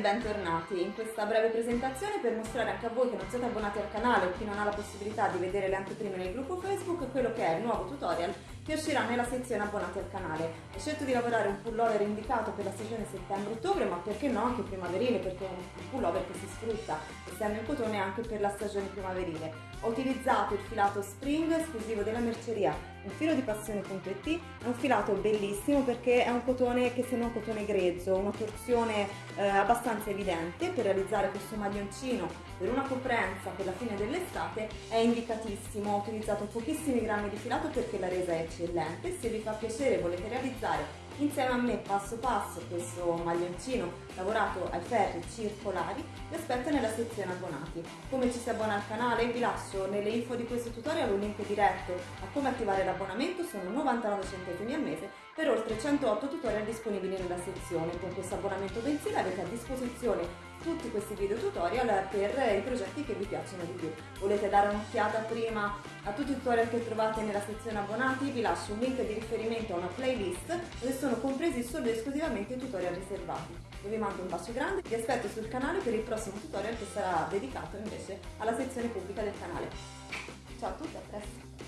bentornati in questa breve presentazione per mostrare anche a voi che non siete abbonati al canale o chi non ha la possibilità di vedere le anteprime nel gruppo Facebook quello che è il nuovo tutorial che uscirà nella sezione abbonati al canale. Ho scelto di lavorare un pullover indicato per la stagione settembre-ottobre ma perché no anche primaverile perché è un pullover che si sfrutta essendo in cotone anche per la stagione primaverile. Ho utilizzato il filato spring esclusivo della merceria, un filo di passione.it, è un filato bellissimo perché è un cotone che sembra un cotone grezzo, una torsione eh, abbastanza evidente per realizzare questo maglioncino per una coprenza per la fine dell'estate. È indicatissimo, ho utilizzato pochissimi grammi di filato perché la resa è eccellente, se vi fa piacere e volete realizzare insieme a me passo passo questo maglioncino lavorato ai ferri circolari vi aspetto nella sezione abbonati. Come ci si abbona al canale vi lascio nelle info di questo tutorial un link diretto a come attivare l'abbonamento, sono 99 centesimi al mese per oltre 108 tutorial disponibili nella sezione. Con questo abbonamento mensile avete a disposizione tutti questi video tutorial per i progetti che vi piacciono di più. Volete dare un'occhiata prima a tutti i tutorial che trovate nella sezione abbonati? Vi lascio un link di riferimento a una playlist dove sono compresi solo e esclusivamente i tutorial riservati. Io vi mando un bacio grande, vi aspetto sul canale per il prossimo tutorial che sarà dedicato invece alla sezione pubblica del canale. Ciao a tutti, a presto!